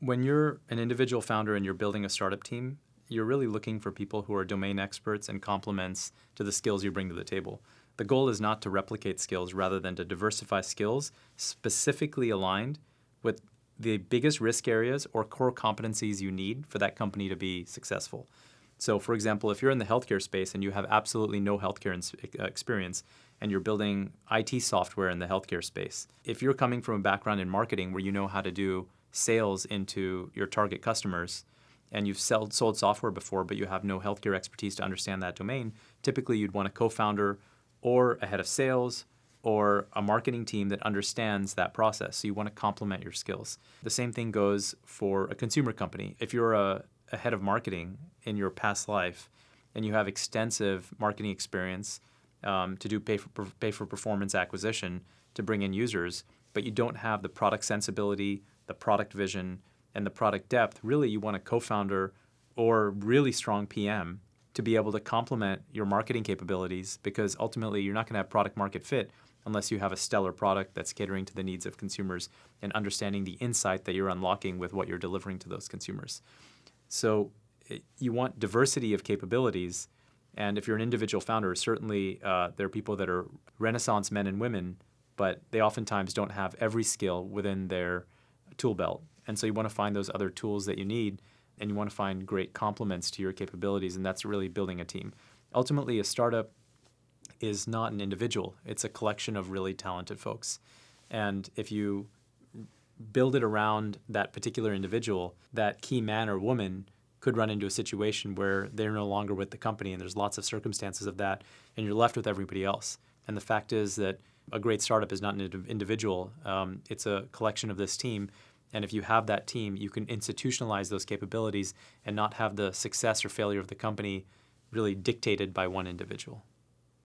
When you're an individual founder and you're building a startup team, you're really looking for people who are domain experts and complements to the skills you bring to the table. The goal is not to replicate skills rather than to diversify skills specifically aligned with the biggest risk areas or core competencies you need for that company to be successful. So, for example, if you're in the healthcare space and you have absolutely no healthcare uh, experience and you're building IT software in the healthcare space, if you're coming from a background in marketing where you know how to do sales into your target customers and you've sold, sold software before but you have no healthcare expertise to understand that domain, typically you'd want a co founder or a head of sales or a marketing team that understands that process. So you want to complement your skills. The same thing goes for a consumer company. If you're a, a head of marketing in your past life and you have extensive marketing experience um, to do pay for, pay for performance acquisition to bring in users, but you don't have the product sensibility, the product vision, and the product depth, really you want a co-founder or really strong PM to be able to complement your marketing capabilities because ultimately you're not going to have product market fit unless you have a stellar product that's catering to the needs of consumers and understanding the insight that you're unlocking with what you're delivering to those consumers. So you want diversity of capabilities. And if you're an individual founder, certainly uh, there are people that are renaissance men and women, but they oftentimes don't have every skill within their tool belt. And so you want to find those other tools that you need and you want to find great complements to your capabilities, and that's really building a team. Ultimately, a startup is not an individual, it's a collection of really talented folks. And if you build it around that particular individual, that key man or woman could run into a situation where they're no longer with the company, and there's lots of circumstances of that, and you're left with everybody else. And the fact is that a great startup is not an individual, um, it's a collection of this team. And if you have that team, you can institutionalize those capabilities and not have the success or failure of the company really dictated by one individual.